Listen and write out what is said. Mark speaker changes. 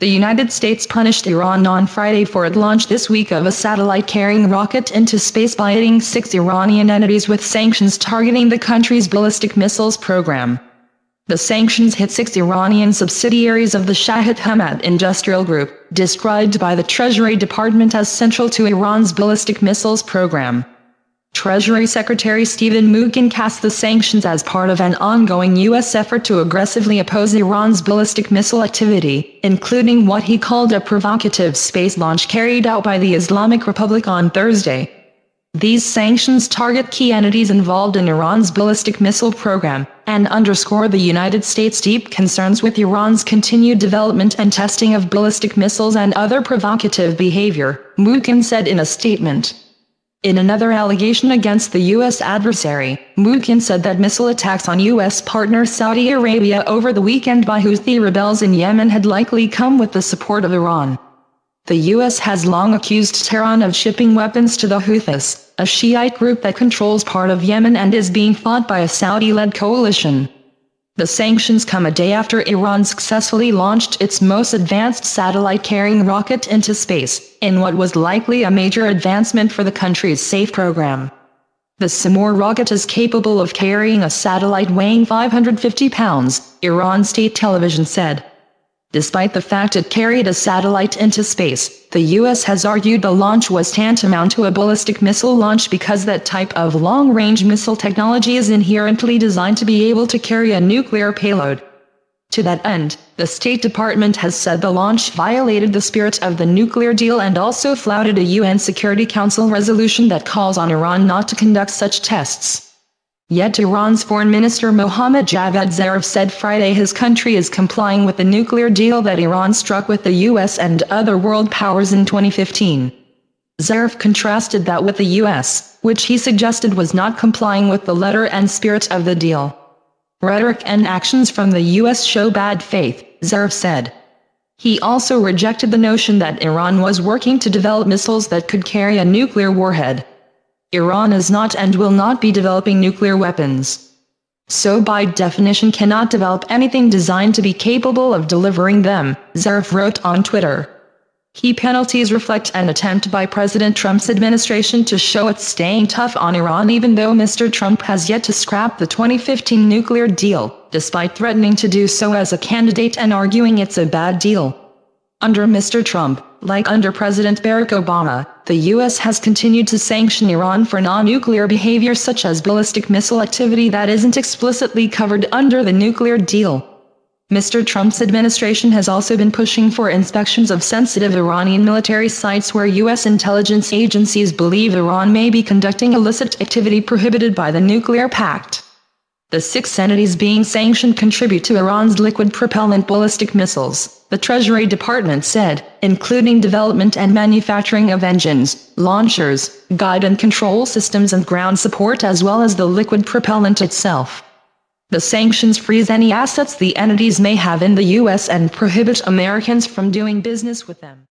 Speaker 1: The United States punished Iran on Friday for its launch this week of a satellite-carrying rocket into space by hitting six Iranian entities with sanctions targeting the country's ballistic missiles program. The sanctions hit six Iranian subsidiaries of the Shahid Hemmat Industrial Group, described by the Treasury Department as central to Iran's ballistic missiles program. Treasury Secretary Stephen Mnuchin cast the sanctions as part of an ongoing U.S. effort to aggressively oppose Iran's ballistic missile activity, including what he called a provocative space launch carried out by the Islamic Republic on Thursday. These sanctions target key entities involved in Iran's ballistic missile program, and underscore the United States' deep concerns with Iran's continued development and testing of ballistic missiles and other provocative behavior, Mnuchin said in a statement. In another allegation against the U.S. adversary, Mnuchin said that missile attacks on U.S. partner Saudi Arabia over the weekend by Houthi rebels in Yemen had likely come with the support of Iran. The U.S. has long accused Tehran of shipping weapons to the Houthis, a Shiite group that controls part of Yemen and is being fought by a Saudi-led coalition. The sanctions come a day after Iran successfully launched its most advanced satellite-carrying rocket into space, in what was likely a major advancement for the country's SAFE program. The Simorgh rocket is capable of carrying a satellite weighing 550 pounds, Iran state television said. Despite the fact it carried a satellite into space, the U.S. has argued the launch was tantamount to a ballistic missile launch because that type of long-range missile technology is inherently designed to be able to carry a nuclear payload. To that end, the State Department has said the launch violated the spirit of the nuclear deal and also flouted a UN Security Council resolution that calls on Iran not to conduct such tests. Yet Iran's Foreign Minister Mohammad Javad Zarif said Friday his country is complying with the nuclear deal that Iran struck with the US and other world powers in 2015. Zarif contrasted that with the US, which he suggested was not complying with the letter and spirit of the deal. Rhetoric and actions from the US show bad faith, Zarif said. He also rejected the notion that Iran was working to develop missiles that could carry a nuclear warhead. Iran is not and will not be developing nuclear weapons. So by definition cannot develop anything designed to be capable of delivering them, Zarif wrote on Twitter. Key penalties reflect an attempt by President Trump's administration to show it's staying tough on Iran even though Mr. Trump has yet to scrap the 2015 nuclear deal, despite threatening to do so as a candidate and arguing it's a bad deal. Under Mr. Trump, like under President Barack Obama, the U.S. has continued to sanction Iran for non-nuclear behavior such as ballistic missile activity that isn't explicitly covered under the nuclear deal. Mr. Trump's administration has also been pushing for inspections of sensitive Iranian military sites where U.S. intelligence agencies believe Iran may be conducting illicit activity prohibited by the nuclear pact. The six entities being sanctioned contribute to Iran's liquid propellant ballistic missiles, the Treasury Department said, including development and manufacturing of engines, launchers, guide and control systems and ground support as well as the liquid propellant itself. The sanctions freeze any assets the entities may have in the U.S. and prohibit Americans from doing business with them.